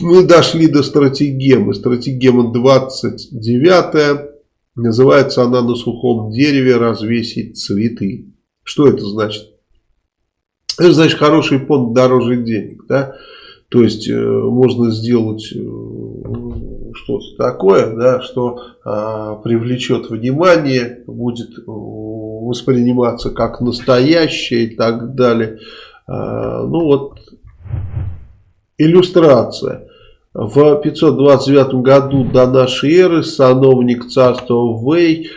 Мы дошли до стратегемы. Стратегема 29 Называется она на сухом дереве развесить цветы. Что это значит? Это значит хороший понт дороже денег. Да? То есть э, можно сделать э, что-то такое, да, что э, привлечет внимание, будет э, восприниматься как настоящее и так далее. Э, ну вот иллюстрация. В 529 году до нашей эры сановник царства Вэй э,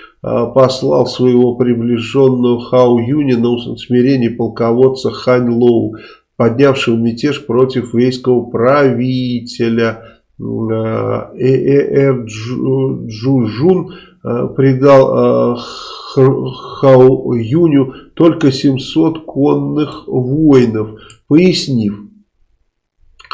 послал своего приближенного Хау Юня на усмирение полководца Хань Лоу, поднявшего мятеж против вейского правителя Ээр Джужун э, придал э, Хау Юню только 700 конных воинов, пояснив,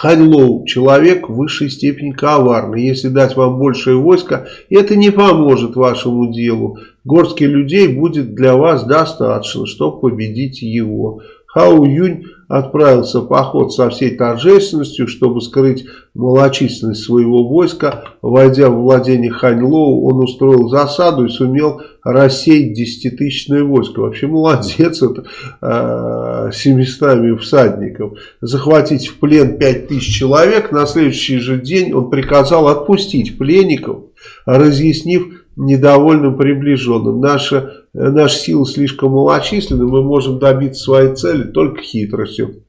Ханьлоу – человек в высшей степени коварный. Если дать вам большее войско, это не поможет вашему делу. Горстки людей будет для вас достаточно, чтобы победить его. Хао Юнь отправился в поход со всей торжественностью, чтобы скрыть малочисленность своего войска. Войдя в владение Ханьлоу, он устроил засаду и сумел рассеять десятитысячное войско. Вообще молодец, это э, 700 всадников. Захватить в плен 5000 человек. На следующий же день он приказал отпустить пленников, разъяснив недовольным приближенным. Наша, наша сила слишком малочисленна, мы можем добиться своей цели только хитростью.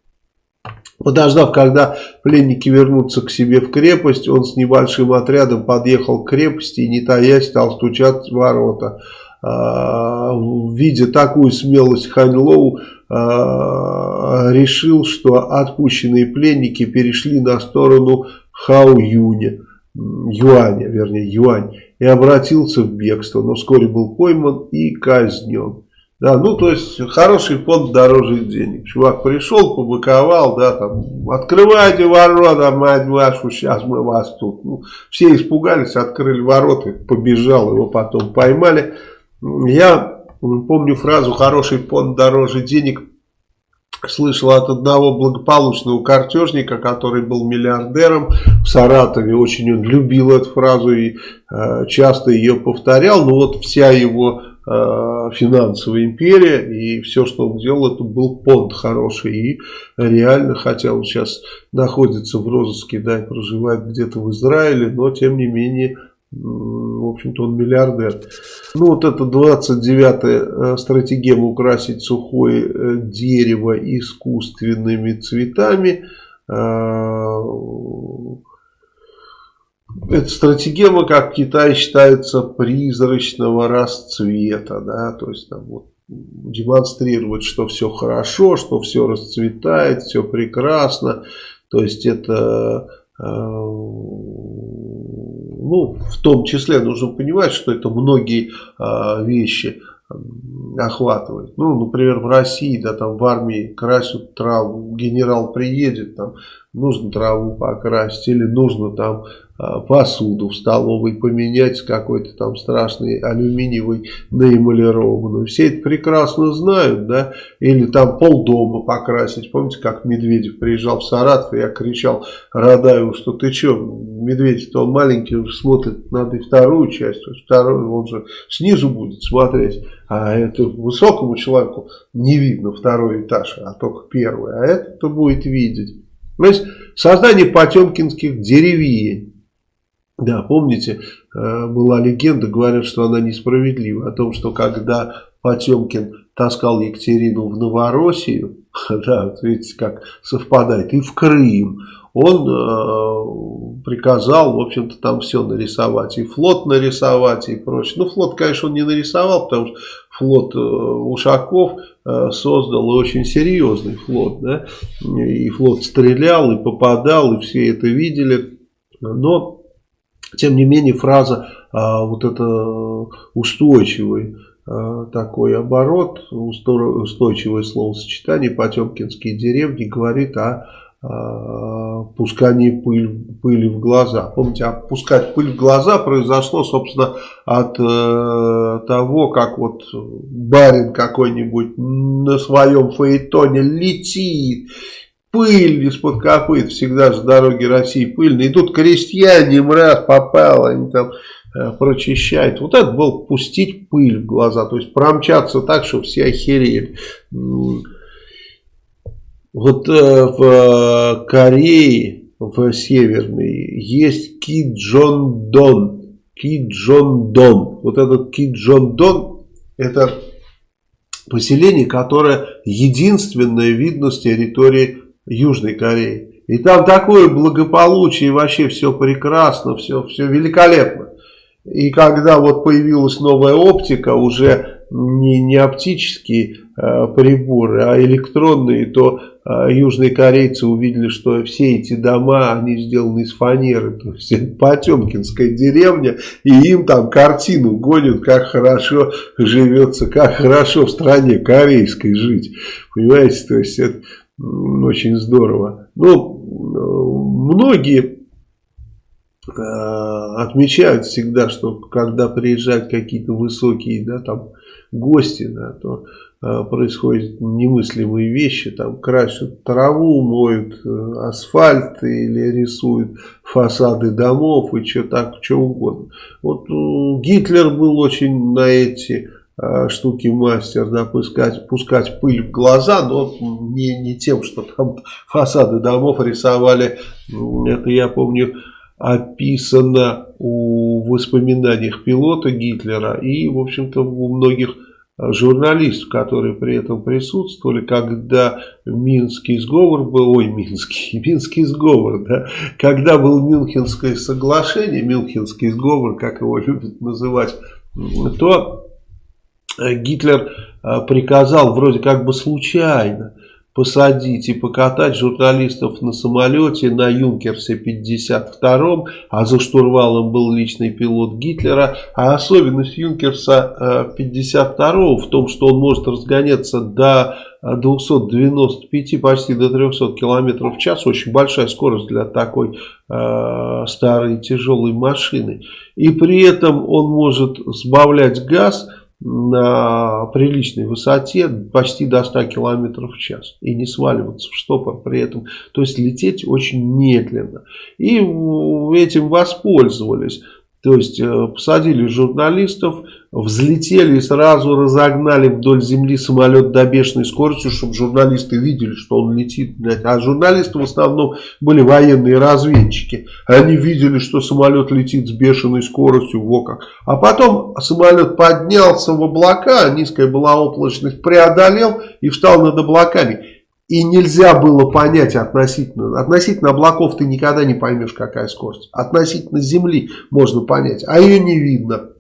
Подождав, когда пленники вернутся к себе в крепость, он с небольшим отрядом подъехал к крепости и, не таясь, стал стучать в ворота. А, видя такую смелость Ханьлоу, а, решил, что отпущенные пленники перешли на сторону Хао Юня, Юаня, вернее Юань и обратился в бегство, но вскоре был пойман и казнен. Да, ну, то есть, хороший фонд дороже денег. Чувак пришел, побыковал, да, там, открывайте ворота, мать вашу, сейчас мы вас тут. Ну, все испугались, открыли ворота, побежал, его потом поймали. Я помню фразу «хороший фонд дороже денег» слышал от одного благополучного картежника, который был миллиардером в Саратове. Очень он любил эту фразу и э, часто ее повторял. Но вот вся его э, финансовая империя и все, что он делал, это был понт хороший. И реально, хотя он сейчас находится в розыске, да, и проживает где-то в Израиле, но тем не менее в общем-то, он миллиардер. Ну, вот это 29-я э, стратегема украсить сухое э, дерево искусственными цветами. Э, эта стратегема, как в Китае считается, призрачного расцвета. Да? То есть, там вот демонстрировать, что все хорошо, что все расцветает, все прекрасно. То есть, это ну, в том числе нужно понимать, что это многие э, вещи охватывает. Ну, например, в России, да, там в армии красят траву, генерал приедет, там нужно траву покрасить или нужно там посуду в столовой поменять с какой-то там страшной алюминиевой наэмалированной. Все это прекрасно знают, да, или там полдома покрасить. Помните, как Медведев приезжал в Саратов, и я кричал Радаеву, что ты что, Медведев-то он маленький, уже смотрит, надо и вторую часть, вторую, он же снизу будет смотреть, а это высокому человеку не видно второй этаж, а только первый, а это-то будет видеть. То есть создание потемкинских деревень да, помните, э, была легенда, говорят, что она несправедлива, о том, что когда Потемкин таскал Екатерину в Новороссию, да, видите, как совпадает, и в Крым, он э, приказал, в общем-то, там все нарисовать, и флот нарисовать, и прочее. Ну, флот, конечно, он не нарисовал, потому что флот э, Ушаков э, создал очень серьезный флот, да, и флот стрелял, и попадал, и все это видели, но тем не менее, фраза а, вот это устойчивый а, такой оборот, устойчивое словосочетание Потемкинские деревни говорит о а, пускании пыль, пыли в глаза. Помните, опускать пыль в глаза произошло, собственно, от э, того, как вот барин какой-нибудь на своем фаэтоне летит пыль из-под копыт, всегда же дороги России пыльные. И тут крестьяне им раз попало, они там э, прочищают. Вот это было пустить пыль в глаза, то есть промчаться так, чтобы все охерели. Вот э, в Корее, в Северной, есть Ки Джон Дон. Ки Джон Дон. Вот этот Ки Джон Дон, это поселение, которое единственное видно с территории Южной Кореи. И там такое благополучие, вообще все прекрасно, все, все великолепно. И когда вот появилась новая оптика, уже не, не оптические э, приборы, а электронные, то э, южные корейцы увидели, что все эти дома, они сделаны из фанеры. То есть это Потемкинская деревня, и им там картину гонят, как хорошо живется, как хорошо в стране корейской жить. Понимаете, то есть это очень здорово. Ну, многие э, отмечают всегда, что когда приезжают какие-то высокие, да, там, гости, да, то э, происходят немыслимые вещи, там красят траву, моют э, асфальт или рисуют фасады домов и что так, что угодно. Вот Гитлер был очень на эти штуки мастер, да, пускать, пускать пыль в глаза, но не, не тем, что там фасады домов рисовали, это я помню, описано у воспоминаниях пилота Гитлера и, в общем-то, у многих журналистов, которые при этом присутствовали, когда Минский сговор был, ой, Минский, Минский сговор, да, когда был Мюнхенское соглашение, Мюнхенский сговор, как его любят называть, то Э, Гитлер э, приказал вроде как бы случайно посадить и покатать журналистов на самолете на Юнкерсе 52-м, а за штурвалом был личный пилот Гитлера. А особенность Юнкерса 52-го в том, что он может разгоняться до 295, почти до 300 км в час. Очень большая скорость для такой э, старой тяжелой машины. И при этом он может сбавлять газ на приличной высоте почти до 100 км в час и не сваливаться в штопор при этом. То есть лететь очень медленно. И этим воспользовались. То есть э, посадили журналистов, взлетели и сразу разогнали вдоль земли самолет до бешеной скорости, чтобы журналисты видели, что он летит. А журналисты в основном были военные разведчики. Они видели, что самолет летит с бешеной скоростью. Во как. А потом самолет поднялся в облака, низкая была облачность, преодолел и встал над облаками. И нельзя было понять относительно, относительно облаков ты никогда не поймешь, какая скорость. Относительно Земли можно понять, а ее не видно.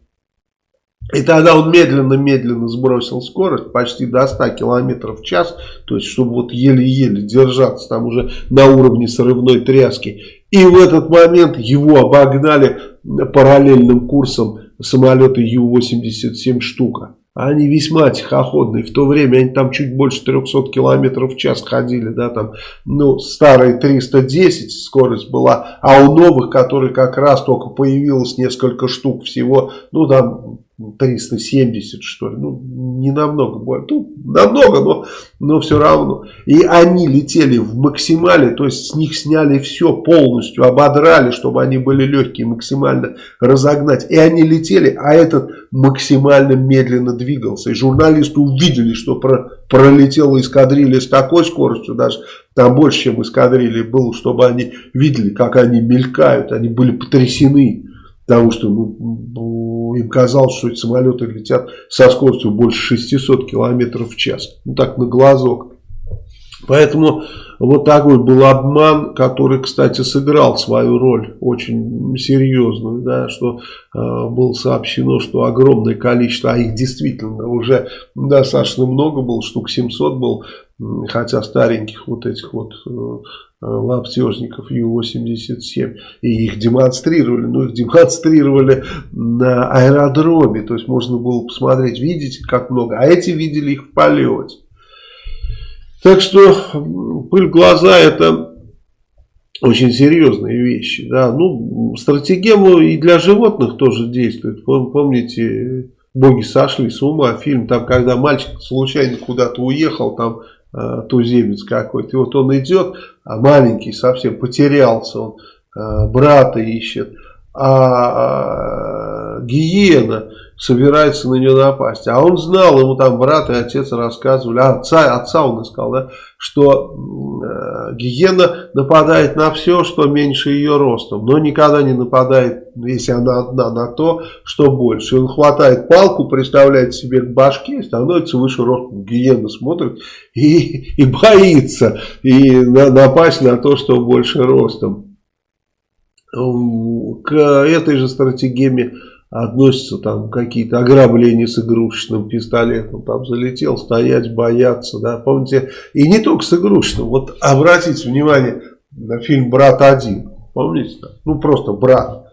И тогда он медленно-медленно сбросил скорость почти до 100 км в час, то есть чтобы вот еле-еле держаться там уже на уровне срывной тряски. И в этот момент его обогнали параллельным курсом самолеты Ю-87 штука. Они весьма тихоходные. В то время они там чуть больше 300 километров в час ходили. Да, там, ну, старые 310 скорость была. А у новых, которые как раз только появилось несколько штук всего, ну, там 370 что ли, ну не намного больше, ну намного, но, но все равно. И они летели в максимале, то есть с них сняли все полностью, ободрали, чтобы они были легкие, максимально разогнать. И они летели, а этот максимально медленно двигался. И журналисты увидели, что про, пролетела эскадрилья с такой скоростью, даже там больше, чем эскадрилья было, чтобы они видели, как они мелькают, они были потрясены. Потому что ну, им казалось, что эти самолеты летят со скоростью больше 600 км в час. Ну так на глазок. Поэтому вот такой был обман, который, кстати, сыграл свою роль очень серьезную, да, что э, было сообщено, что огромное количество, а их действительно уже достаточно много было, штук 700 был, хотя стареньких вот этих вот э, Э, лаптежников Ю-87 и их демонстрировали, но их демонстрировали на аэродроме, то есть можно было посмотреть, видите как много, а эти видели их в полете. Так что пыль в глаза это очень серьезные вещи. Да. Ну, стратегема и для животных тоже действует. Помните, боги сошли с ума, фильм, там, когда мальчик случайно куда-то уехал, там туземец какой-то. И вот он идет, а маленький совсем, потерялся он, э, брата ищет. А э, гиена собирается на нее напасть. А он знал, ему там брат и отец рассказывали, а отца, отца он искал, да, что э, гиена нападает на все, что меньше ее ростом, но никогда не нападает, если она одна, на то, что больше. Он хватает палку, представляет себе к башке, становится выше ростом. Гиена смотрит и, и боится и на, напасть на то, что больше ростом. К этой же стратегии относятся там какие-то ограбления с игрушечным пистолетом, там залетел, стоять, бояться, да, помните, и не только с игрушечным, вот обратите внимание на фильм «Брат один», помните, ну просто брат,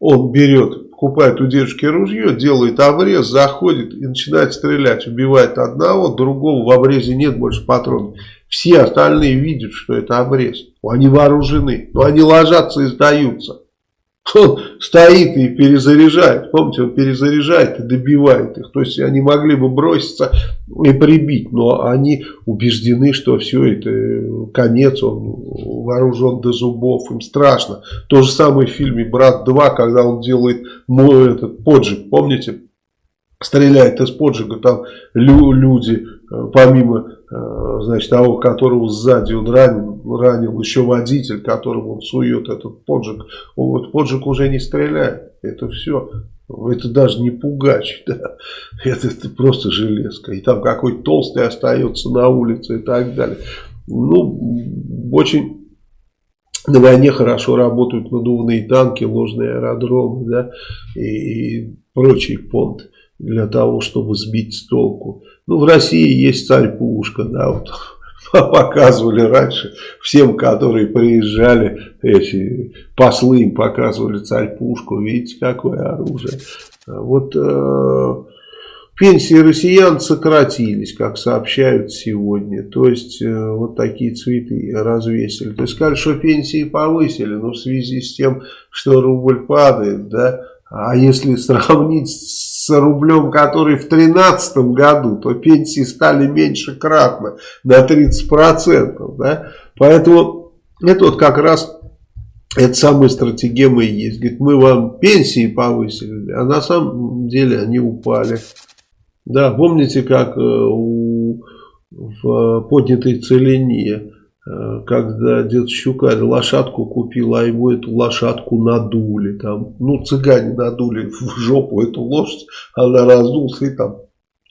он берет, покупает у девушки ружье, делает обрез, заходит и начинает стрелять, убивает одного, другого в обрезе нет больше патронов, все остальные видят, что это обрез, они вооружены, но они ложатся и сдаются, он стоит и перезаряжает. Помните, он перезаряжает и добивает их. То есть они могли бы броситься и прибить, но они убеждены, что все это конец, он вооружен до зубов, им страшно. То же самое в фильме «Брат 2», когда он делает мой этот поджиг, помните? Стреляет из поджига, там люди, э, помимо Э, значит, того, которого сзади он ранил, ранил еще водитель, которому он сует этот поджиг. Вот поджиг уже не стреляет. Это все. Это даже не пугач. Да? Это, это просто железка. И там какой толстый остается на улице и так далее. Ну, очень на войне хорошо работают надувные танки, ложные аэродромы да, и, и прочий понт для того, чтобы сбить с толку. Ну, в России есть царь Пушка, да, вот показывали раньше всем, которые приезжали, эти послы им показывали царь Пушку, видите, какое оружие. Вот э, пенсии россиян сократились, как сообщают сегодня, то есть э, вот такие цветы развесили. То есть сказали, что пенсии повысили, но в связи с тем, что рубль падает, да, а если сравнить с рублем, который в 2013 году, то пенсии стали меньше кратно, на 30%. Да? Поэтому это вот как раз это самая стратегия и есть. Говорит, мы вам пенсии повысили, а на самом деле они упали. Да, помните, как э, у, в поднятой целине когда дед Щукарь лошадку купил, а ему эту лошадку надули. Там, ну, цыгане надули в жопу эту лошадь, она раздулась и там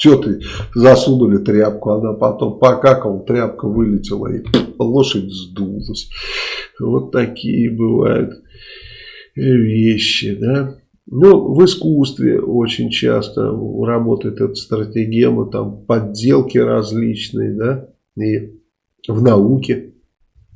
что ты, засунули тряпку, она потом покакала, тряпка вылетела и лошадь сдулась. Вот такие бывают вещи, да. Ну, в искусстве очень часто работает эта стратегема, там подделки различные, да, и в науке,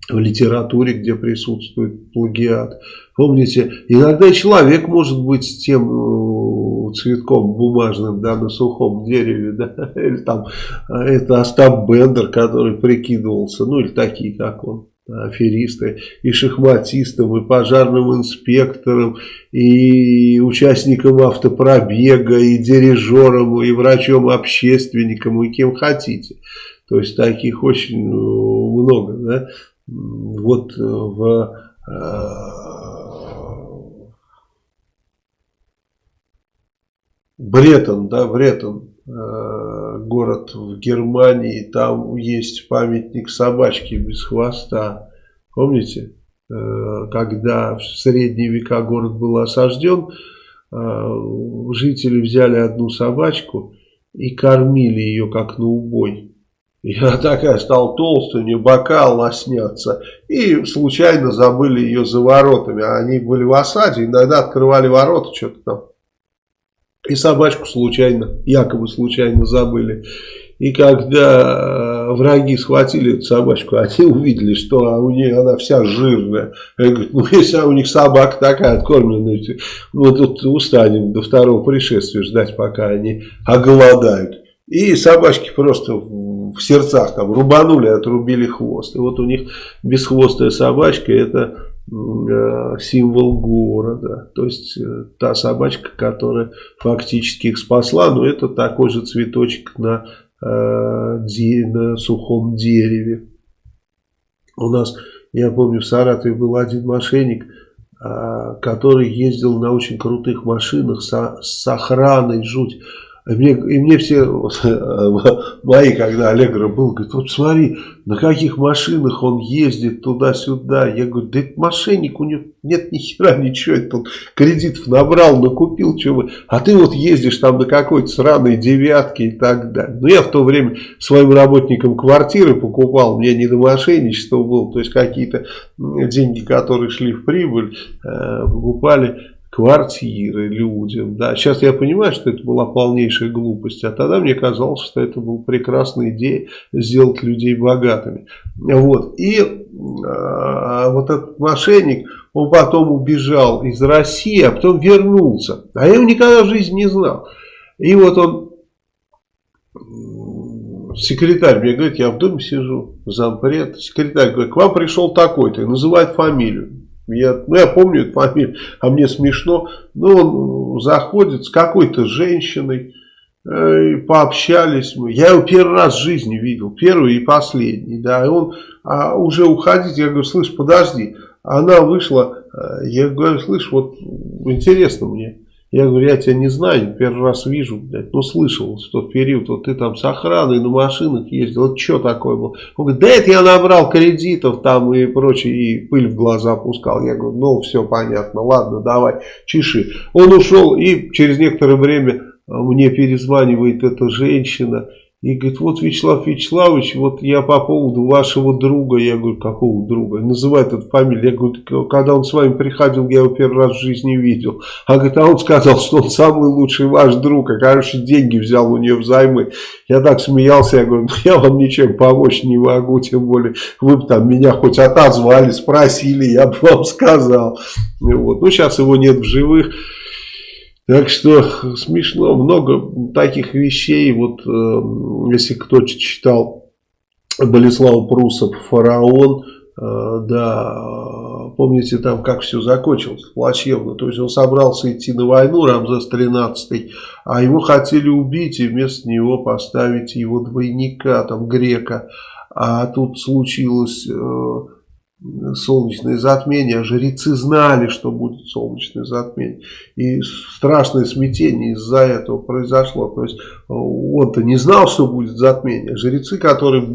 в литературе, где присутствует плагиат. Помните, иногда человек может быть с тем э, цветком бумажным, да, на сухом дереве, да, или там э, это Остап Бендер, который прикидывался, ну или такие, как он аферисты, и шахматистом, и пожарным инспектором, и участником автопробега, и дирижером, и врачом-общественником, и кем хотите. То есть таких очень э, много. Да? Вот э, в э, Бретон, да, Бретон, город в Германии, там есть памятник собачки без хвоста. Помните, когда в средние века город был осажден, жители взяли одну собачку и кормили ее как на убой. Она такая стала толстая, у нее бока лоснятся. И случайно забыли ее за воротами. Они были в осаде, иногда открывали ворота, что-то там. И собачку случайно, якобы случайно забыли. И когда э, враги схватили эту собачку, они увидели, что у нее она вся жирная. Я говорю, ну если у них собака такая откормленная, мы тут устанем до второго пришествия ждать, пока они оголодают. И собачки просто в сердцах там рубанули, отрубили хвост. И вот у них бесхвостая собачка это э, символ города. То есть э, та собачка, которая фактически их спасла, но это такой же цветочек на на сухом дереве. У нас, я помню, в Саратове был один мошенник, который ездил на очень крутых машинах с охраной, жуть. И мне, и мне все мои, когда Аллегро был, говорят, вот смотри, на каких машинах он ездит туда-сюда. Я говорю, да это мошенник, у него нет ни хера ничего, это он кредитов набрал, накупил, чего А ты вот ездишь там на какой-то сраной девятке и так далее. Но я в то время своим работникам квартиры покупал, мне не до мошенничества было, то есть какие-то деньги, которые шли в прибыль, э, покупали квартиры людям. Да. Сейчас я понимаю, что это была полнейшая глупость, а тогда мне казалось, что это была прекрасная идея сделать людей богатыми. Вот. И а, вот этот мошенник, он потом убежал из России, а потом вернулся. А я его никогда в жизни не знал. И вот он, секретарь мне говорит, я в доме сижу, зампред, секретарь говорит, к вам пришел такой-то, называет фамилию. Я, ну, я помню эту фамилию, а мне смешно. Ну, он заходит с какой-то женщиной, э, пообщались мы. Я его первый раз в жизни видел, первый и последний, да. И он а, уже уходить, я говорю, слышь, подожди. Она вышла, э, я говорю, слышь, вот интересно мне. Я говорю, я тебя не знаю, первый раз вижу, блядь, ну слышал в тот период, вот ты там с охраной на машинах ездил, вот что такое было? Он говорит, да это я набрал кредитов там и прочее, и пыль в глаза опускал. Я говорю, ну все понятно, ладно, давай, чеши. Он ушел и через некоторое время мне перезванивает эта женщина и говорит, вот Вячеслав Вячеславович, вот я по поводу вашего друга, я говорю, какого друга? Называет эту фамилию. Я говорю, когда он с вами приходил, я его первый раз в жизни видел. А говорит, а он сказал, что он самый лучший ваш друг, а короче деньги взял у нее взаймы. Я так смеялся, я говорю, ну я вам ничем помочь не могу, тем более вы бы там меня хоть отозвали, спросили, я бы вам сказал. Вот. Ну сейчас его нет в живых. Так что смешно, много таких вещей. Вот э, если кто читал Болеслава Прусов «Фараон», э, да, помните там, как все закончилось плачевно. То есть он собрался идти на войну, Рамзес 13 а его хотели убить и вместо него поставить его двойника, там, грека. А тут случилось... Э, солнечное затмение, а жрецы знали, что будет солнечное затмение. И страшное смятение из-за этого произошло. То есть он-то не знал, что будет затмение. Жрецы, которые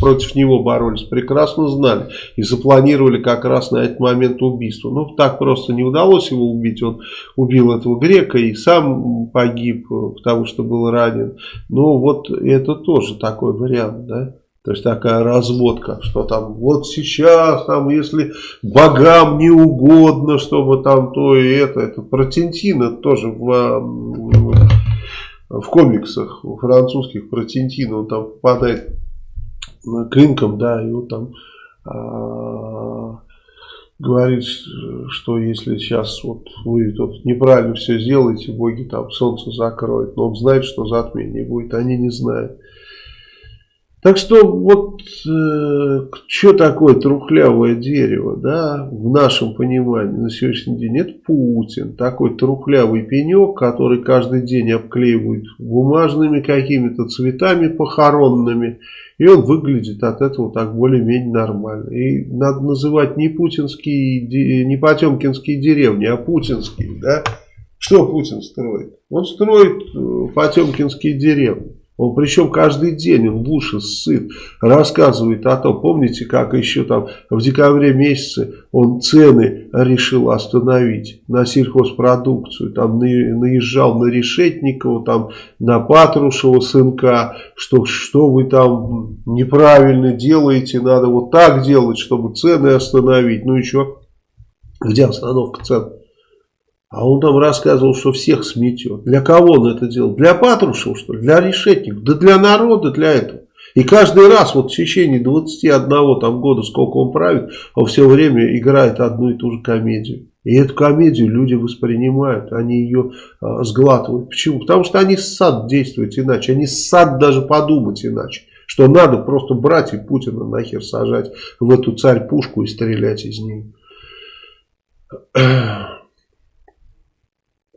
против него боролись, прекрасно знали. И запланировали как раз на этот момент убийство. Ну, так просто не удалось его убить. Он убил этого грека и сам погиб, потому что был ранен. Ну, вот это тоже такой вариант, да. То есть такая разводка, что там вот сейчас, там, если богам не угодно, чтобы там то и это, это про Тинтина тоже в, в комиксах в французских про Тинтина, он там попадает клинком, да, и вот там а, говорит, что если сейчас вот вы тут неправильно все сделаете, боги там солнце закроют, но он знает, что затмение будет, они не знают. Так что вот э, что такое трухлявое дерево, да, в нашем понимании на сегодняшний день, это Путин, такой трухлявый пенек, который каждый день обклеивают бумажными какими-то цветами похоронными, и он выглядит от этого так более-менее нормально. И надо называть не путинские, не потемкинские деревни, а путинские, да. Что Путин строит? Он строит э, потемкинские деревни. Он причем каждый день, он в уши сыт, рассказывает о том, помните, как еще там в декабре месяце он цены решил остановить на сельхозпродукцию, там наезжал на Решетникова, там на Патрушева сынка, что, что вы там неправильно делаете, надо вот так делать, чтобы цены остановить, ну и что, где остановка цен? А он там рассказывал, что всех сметет. Для кого он это делал? Для Патрушева, что ли? Для решетников? Да для народа, для этого. И каждый раз, вот в течение 21 там, года, сколько он правит, он все время играет одну и ту же комедию. И эту комедию люди воспринимают, они ее а, сглатывают. Почему? Потому что они сад действуют иначе, они сад даже подумать иначе. Что надо просто брать и Путина нахер сажать в эту царь-пушку и стрелять из нее.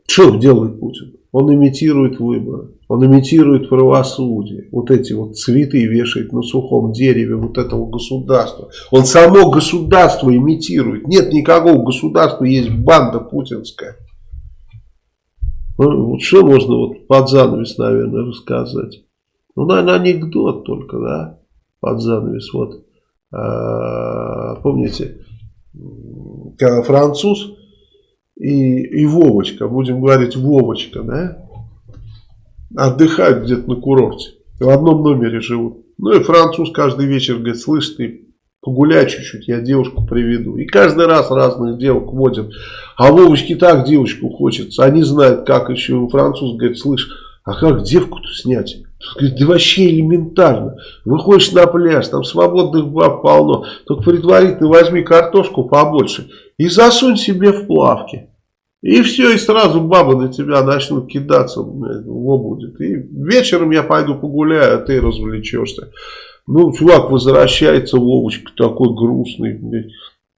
Что делает Путин? Он имитирует выборы. Он имитирует правосудие. Вот эти вот цветы вешает на сухом дереве вот этого государства. Он само государство имитирует. Нет никакого государства, есть банда путинская. Ну, вот что можно вот под занавес, наверное, рассказать? Ну, наверное, анекдот только, да, под занавес. Вот, а, помните, когда француз и, и Вовочка, будем говорить Вовочка, да, отдыхают где-то на курорте, в одном номере живут. Ну и француз каждый вечер говорит, слышь ты, погуляй чуть-чуть, я девушку приведу. И каждый раз разных девок водят. А Вовочке так девочку хочется, они знают как еще. Француз говорит, слышь, а как девку-то снять? Да вообще элементарно. Выходишь на пляж, там свободных баб полно. Только предварительно возьми картошку побольше и засунь себе в плавки. И все, и сразу бабы на тебя начнут кидаться, во будет. И вечером я пойду погуляю, а ты развлечешься. Ну, чувак возвращается, Вовочка такой грустный.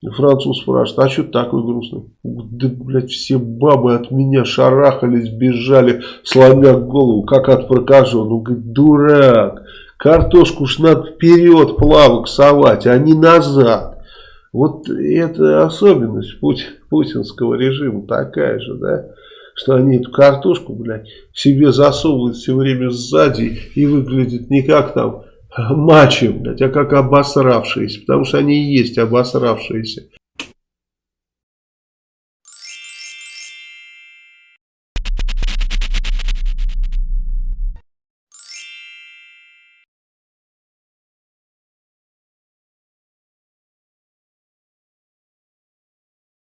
Француз спрашивает, а что ты такой грустный? Да, блядь, все бабы от меня шарахались, бежали, сломя голову, как от прокаженного. Говорит, дурак, картошку ж надо вперед плавок совать, а не назад. Вот это особенность путинского режима такая же, да, что они эту картошку, блядь, себе засовывают все время сзади и выглядит не как там мачо, блядь, а как обосравшиеся, потому что они и есть обосравшиеся.